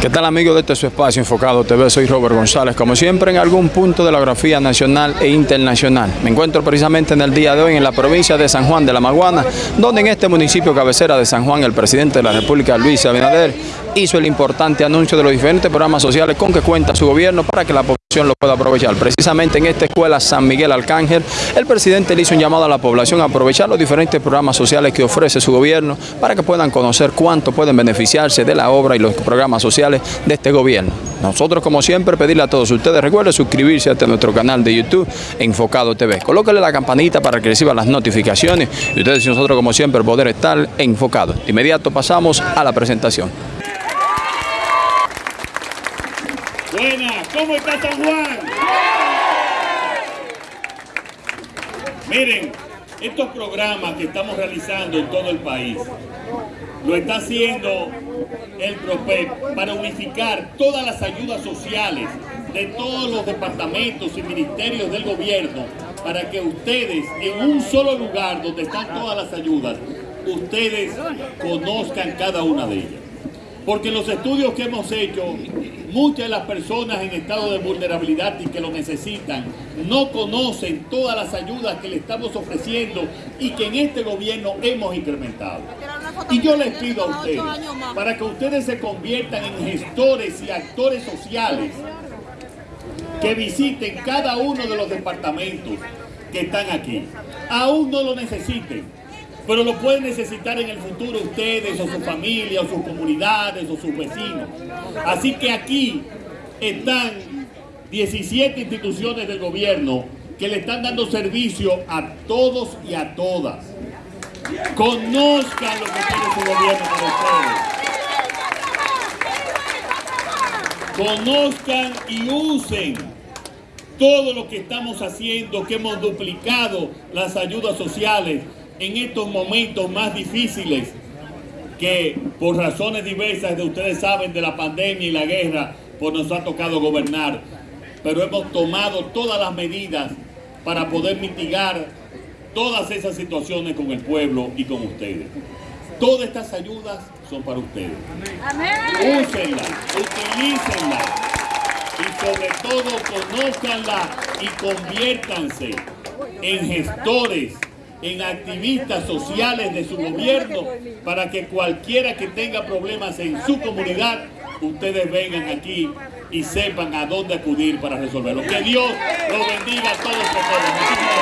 ¿Qué tal amigos de este su espacio enfocado TV? Soy Robert González, como siempre en algún punto de la geografía nacional e internacional. Me encuentro precisamente en el día de hoy en la provincia de San Juan de la Maguana, donde en este municipio cabecera de San Juan el presidente de la República, Luis Abinader, hizo el importante anuncio de los diferentes programas sociales con que cuenta su gobierno para que la población lo pueda aprovechar. Precisamente en esta escuela San Miguel Arcángel, el presidente le hizo un llamado a la población a aprovechar los diferentes programas sociales que ofrece su gobierno para que puedan conocer cuánto pueden beneficiarse de la obra y los programas sociales de este gobierno. Nosotros, como siempre, pedirle a todos ustedes, recuerden suscribirse a nuestro canal de YouTube, Enfocado TV. Colóquenle la campanita para que reciban las notificaciones y ustedes y nosotros, como siempre, poder estar enfocados. De inmediato pasamos a la presentación. Buenas, ¿cómo está San Juan? Miren, estos programas que estamos realizando en todo el país, lo está haciendo el PROPEP para unificar todas las ayudas sociales de todos los departamentos y ministerios del gobierno para que ustedes en un solo lugar donde están todas las ayudas, ustedes conozcan cada una de ellas. Porque los estudios que hemos hecho, muchas de las personas en estado de vulnerabilidad y que lo necesitan no conocen todas las ayudas que le estamos ofreciendo y que en este gobierno hemos incrementado. Y yo les pido a ustedes, para que ustedes se conviertan en gestores y actores sociales, que visiten cada uno de los departamentos que están aquí. Aún no lo necesiten, pero lo pueden necesitar en el futuro ustedes o su familia o sus comunidades o sus vecinos. Así que aquí están 17 instituciones del gobierno que le están dando servicio a todos y a todas. Conozcan lo que tiene su gobierno para ustedes. Conozcan y usen todo lo que estamos haciendo, que hemos duplicado las ayudas sociales en estos momentos más difíciles que por razones diversas de ustedes saben de la pandemia y la guerra, pues nos ha tocado gobernar. Pero hemos tomado todas las medidas para poder mitigar todas esas situaciones con el pueblo y con ustedes. Todas estas ayudas son para ustedes. Úsenlas, utilícenlas y sobre todo conózcanlas y conviértanse en gestores en activistas sociales de su gobierno para que cualquiera que tenga problemas en su comunidad, ustedes vengan aquí y sepan a dónde acudir para resolverlo. Que Dios los bendiga a todos.